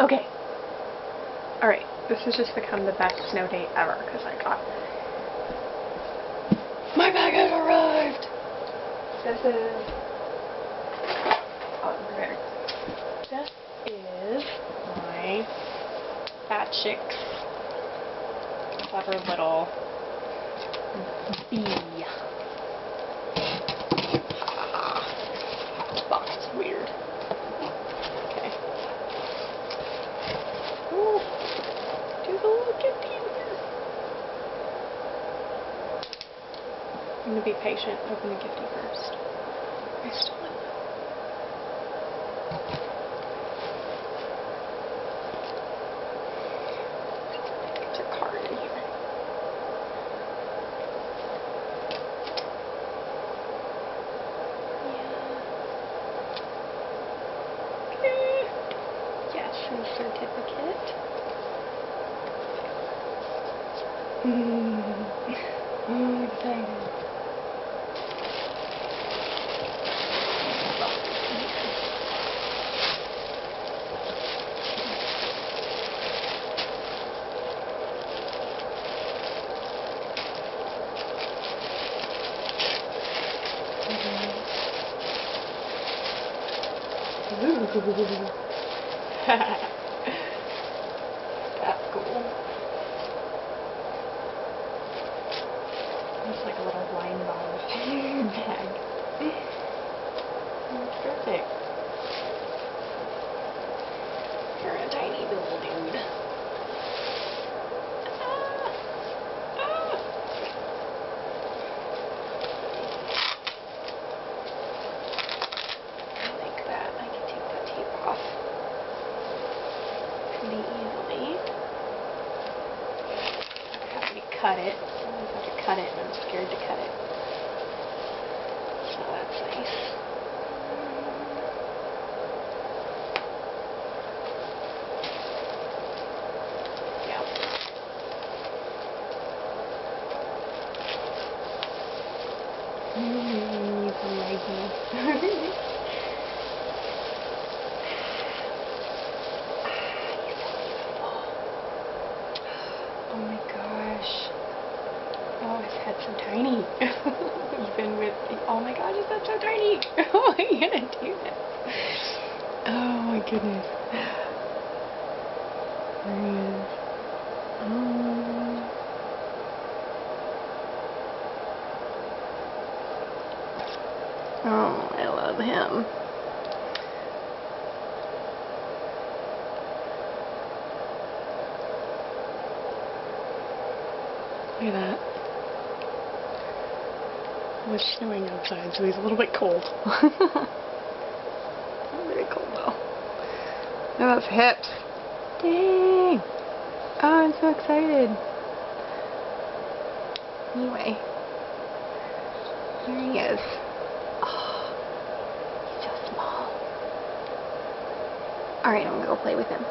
Okay. Alright, this has just become the best snow day ever because I got... My bag has arrived! This is... Oh, prepared. This is my Fat Chicks clever little bee. Box is weird. Okay. Ooh, there's a little gifty in here. I'm gonna be patient. Open the gifty first. I stole it. There's a card in here. Yeah. Okay. Yes, and certificate. Oh, I'm excited. That's cool. It's like a little wine bottle bag. That's perfect. You're a tiny little dude. Ah. Ah. I like that. I can take that tape off pretty easily. I have to cut it. I have to cut it and I'm scared to cut it. So that's nice. Yeah. Mm, it's amazing. Oh my gosh. Oh, his head's so tiny. Even with, oh my gosh, his head's so tiny. How oh, am I gonna do this? Oh my goodness. There he is. Oh. Oh, I love him. Look at that. It was snowing outside, so he's a little bit cold. Not cold though. At those hips. Dang! Oh, I'm so excited. Anyway. There he is. Oh, he's so small. Alright, I'm gonna go play with him.